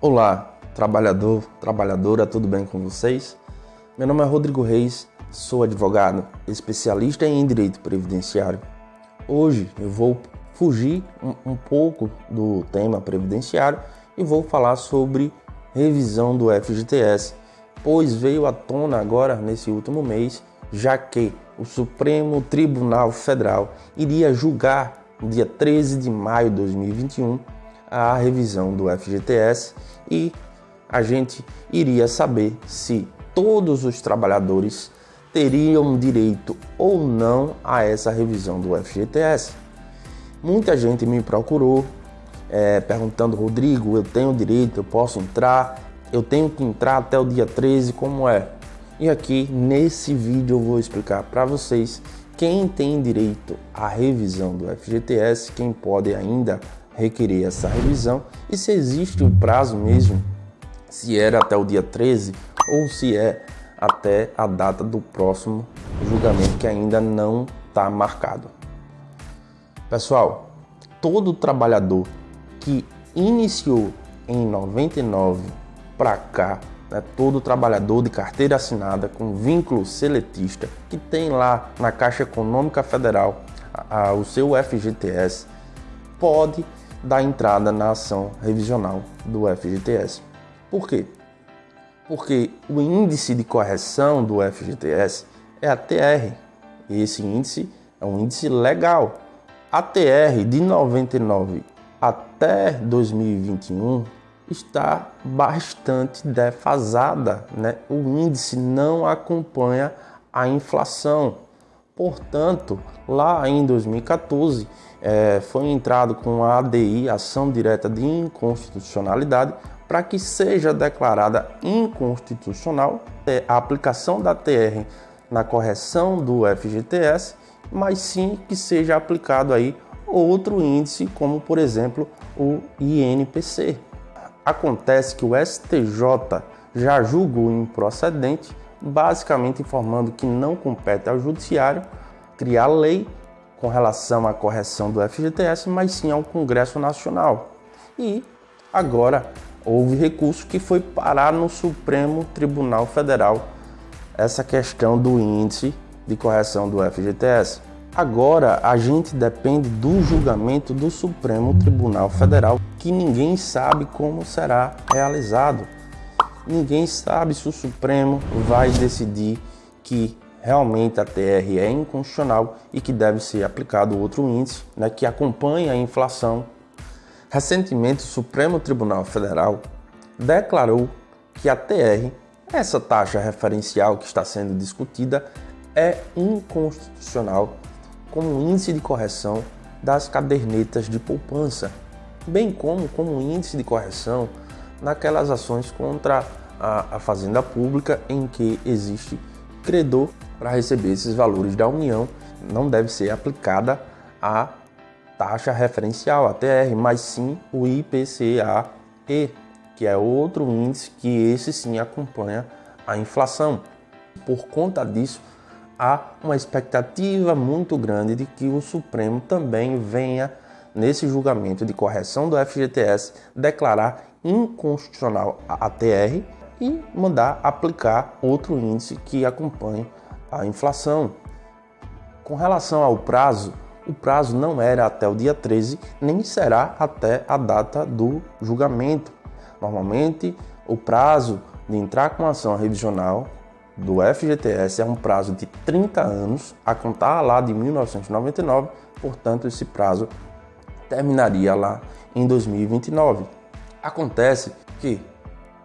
Olá, trabalhador, trabalhadora, tudo bem com vocês? Meu nome é Rodrigo Reis, sou advogado, especialista em direito previdenciário. Hoje eu vou fugir um, um pouco do tema previdenciário e vou falar sobre revisão do FGTS, pois veio à tona agora nesse último mês, já que o Supremo Tribunal Federal iria julgar no dia 13 de maio de 2021 a revisão do FGTS e a gente iria saber se todos os trabalhadores teriam direito ou não a essa revisão do FGTS. Muita gente me procurou é, perguntando, Rodrigo, eu tenho direito, eu posso entrar, eu tenho que entrar até o dia 13, como é? E aqui nesse vídeo eu vou explicar para vocês quem tem direito à revisão do FGTS, quem pode ainda requerer essa revisão e se existe o prazo mesmo, se era até o dia 13 ou se é até a data do próximo julgamento que ainda não está marcado. Pessoal, todo trabalhador que iniciou em 99 para cá, né, todo trabalhador de carteira assinada com vínculo seletista que tem lá na Caixa Econômica Federal a, a, o seu FGTS pode da entrada na ação revisional do FGTS. Por quê? Porque o índice de correção do FGTS é a TR. E esse índice é um índice legal. A TR de 99 até 2021 está bastante defasada, né? O índice não acompanha a inflação. Portanto, lá em 2014 é, foi entrado com a ADI, Ação Direta de Inconstitucionalidade, para que seja declarada inconstitucional é, a aplicação da TR na correção do FGTS, mas sim que seja aplicado aí outro índice, como por exemplo o INPC. Acontece que o STJ já julgou improcedente, basicamente informando que não compete ao judiciário criar lei com relação à correção do FGTS, mas sim ao Congresso Nacional. E agora houve recurso que foi parar no Supremo Tribunal Federal essa questão do índice de correção do FGTS. Agora a gente depende do julgamento do Supremo Tribunal Federal, que ninguém sabe como será realizado. Ninguém sabe se o Supremo vai decidir que realmente a TR é inconstitucional e que deve ser aplicado outro índice né, que acompanha a inflação. Recentemente, o Supremo Tribunal Federal declarou que a TR, essa taxa referencial que está sendo discutida, é inconstitucional como índice de correção das cadernetas de poupança, bem como como índice de correção naquelas ações contra a, a fazenda pública em que existe credor para receber esses valores da União não deve ser aplicada a taxa referencial, a TR, mas sim o IPCA-E, que é outro índice que esse sim acompanha a inflação. Por conta disso, há uma expectativa muito grande de que o Supremo também venha, nesse julgamento de correção do FGTS, declarar inconstitucional a TR e mandar aplicar outro índice que acompanhe a inflação. Com relação ao prazo, o prazo não era até o dia 13, nem será até a data do julgamento. Normalmente, o prazo de entrar com ação revisional do FGTS é um prazo de 30 anos, a contar lá de 1999, portanto, esse prazo terminaria lá em 2029. Acontece que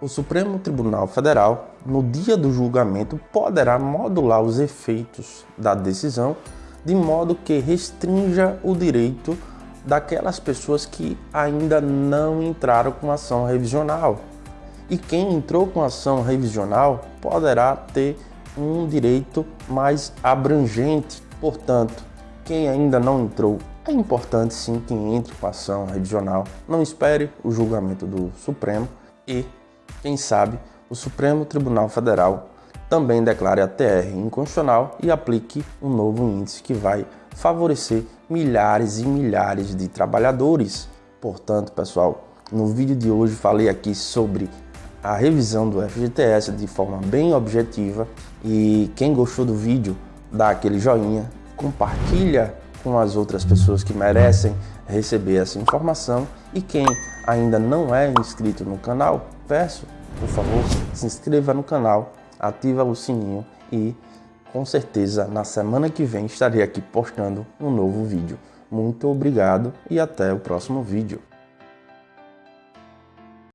o Supremo Tribunal Federal, no dia do julgamento, poderá modular os efeitos da decisão de modo que restrinja o direito daquelas pessoas que ainda não entraram com ação revisional. E quem entrou com ação revisional poderá ter um direito mais abrangente. Portanto, quem ainda não entrou, é importante sim que entre com ação revisional. Não espere o julgamento do Supremo e quem sabe o Supremo Tribunal Federal também declare a TR inconstitucional e aplique um novo índice que vai favorecer milhares e milhares de trabalhadores. Portanto, pessoal, No vídeo de hoje falei aqui sobre a revisão do FGTS de forma bem objetiva e quem gostou do vídeo dá aquele joinha, compartilha com as outras pessoas que merecem receber essa informação e quem ainda não é inscrito no canal, peço, por favor, se inscreva no canal, ativa o sininho e com certeza na semana que vem estarei aqui postando um novo vídeo. Muito obrigado e até o próximo vídeo.